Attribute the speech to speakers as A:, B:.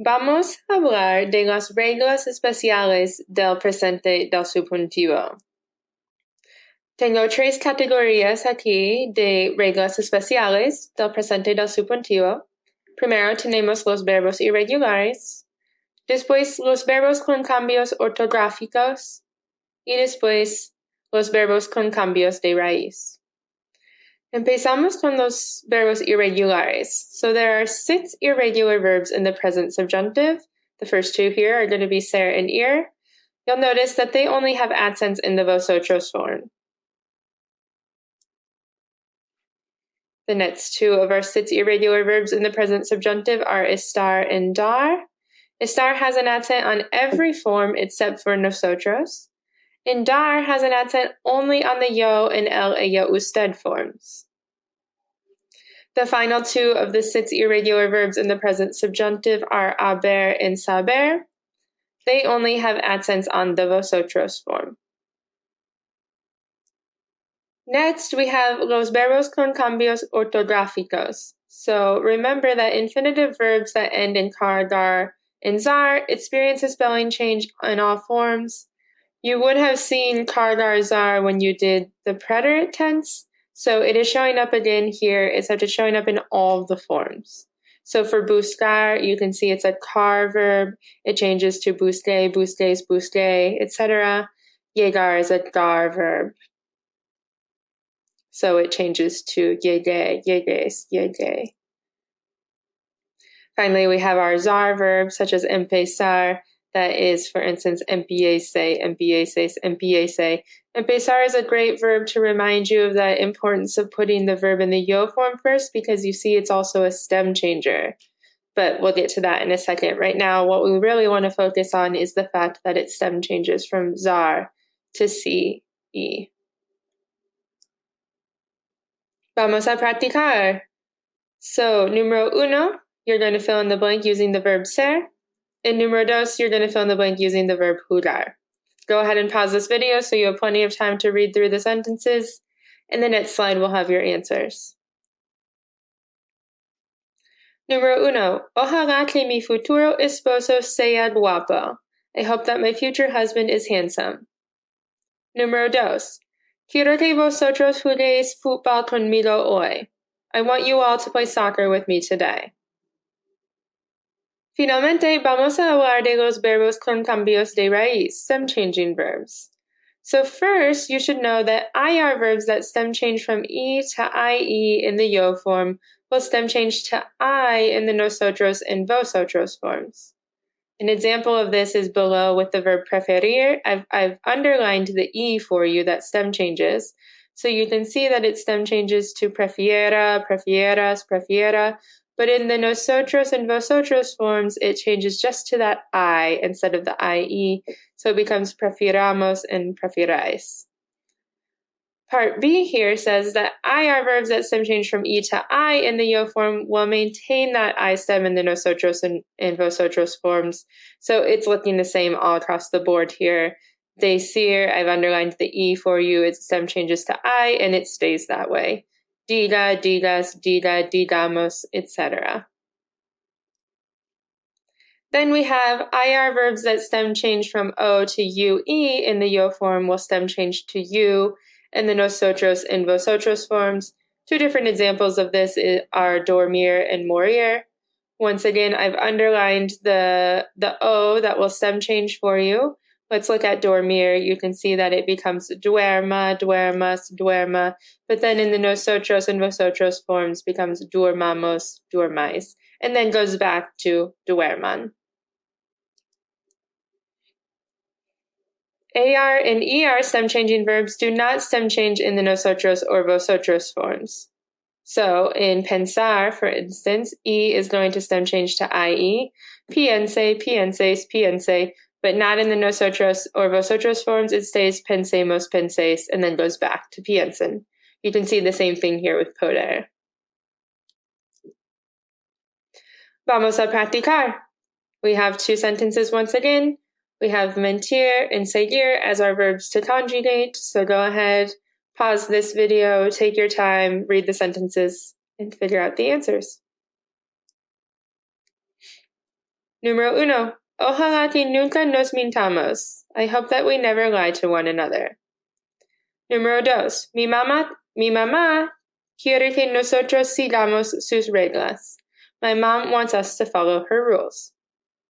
A: Vamos a hablar de las reglas especiales del presente del subjuntivo. Tengo tres categorías aquí de reglas especiales del presente del subjuntivo. Primero tenemos los verbos irregulares, después los verbos con cambios ortográficos y después los verbos con cambios de raíz. Empezamos con los verbos irregulares. So there are six irregular verbs in the present subjunctive. The first two here are going to be ser and ir. You'll notice that they only have accents in the vosotros form. The next two of our six irregular verbs in the present subjunctive are estar and dar. Estar has an accent on every form except for nosotros. And dar has an accent only on the yo and el ella usted forms. The final two of the six irregular verbs in the present subjunctive are haber and saber. They only have accents on the vosotros form. Next, we have los verbos con cambios ortográficos. So remember that infinitive verbs that end in car, gar, and zar experience a spelling change in all forms. You would have seen car, gar, zar when you did the preterite tense. So it is showing up again here. It's actually showing up in all the forms. So for buscar, you can see it's a car verb. It changes to busque, busques, busque, etc. Llegar is a gar verb. So it changes to llegué, llegues, llegué. Finally, we have our zar verbs such as empezar, that is, for instance, empiece, empieces, empiece. Empezar is a great verb to remind you of the importance of putting the verb in the yo form first because you see it's also a stem changer. But we'll get to that in a second. Right now, what we really want to focus on is the fact that it stem changes from zar to ce. Vamos a practicar. So, numero uno, you're going to fill in the blank using the verb ser. And numero dos, you're going to fill in the blank using the verb jugar. Go ahead and pause this video so you have plenty of time to read through the sentences. In the next slide, we'll have your answers. Numero uno, ojalá que mi futuro esposo sea guapo. I hope that my future husband is handsome. Numero dos, Quiero que vosotros juguéis fútbol conmigo hoy. I want you all to play soccer with me today. Finalmente, vamos a hablar de los verbos con cambios de raíz, stem changing verbs. So first, you should know that IR verbs that stem change from E to IE in the yo form will stem change to I in the nosotros and vosotros forms. An example of this is below with the verb preferir. I've, I've underlined the E for you that stem changes. So you can see that it stem changes to prefiera, prefieras, prefiera. But in the nosotros and vosotros forms, it changes just to that I instead of the IE. So it becomes prefiramos and prefirais. Part B here says that IR verbs that stem change from E to I in the yo form will maintain that I stem in the nosotros and, and vosotros forms. So it's looking the same all across the board here. Decir, I've underlined the E for you, its stem changes to I and it stays that way. Diga, digas, diga, digamos, etc. Then we have IR verbs that stem change from O to UE in the yo form will stem change to U in the nosotros and vosotros forms. Two different examples of this are dormir and morir. Once again, I've underlined the, the O that will stem change for you. Let's look at dormir. You can see that it becomes duerma, duermas, duerma, but then in the nosotros and vosotros forms becomes duermamos, duermais, and then goes back to duerman. AR and ER stem changing verbs do not stem change in the nosotros or vosotros forms. So in pensar, for instance, E is going to stem change to IE, piense, pienses, piense, but not in the nosotros or vosotros forms. It stays pensemos, penses, and then goes back to piensen. You can see the same thing here with poder. Vamos a practicar. We have two sentences once again. We have mentir and seguir as our verbs to conjugate. So go ahead, pause this video, take your time, read the sentences, and figure out the answers. Numero uno. Oh, Ojalá que nunca nos mintamos. I hope that we never lie to one another. Número dos. Mi mamá, mi mamá quiere que nosotros sigamos sus reglas. My mom wants us to follow her rules.